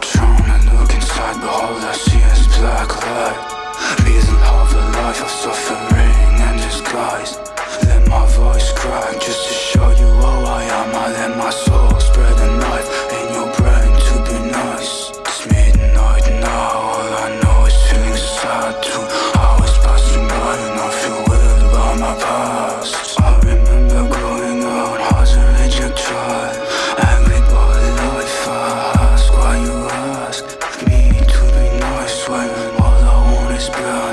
Drown and look inside, behold, I see is go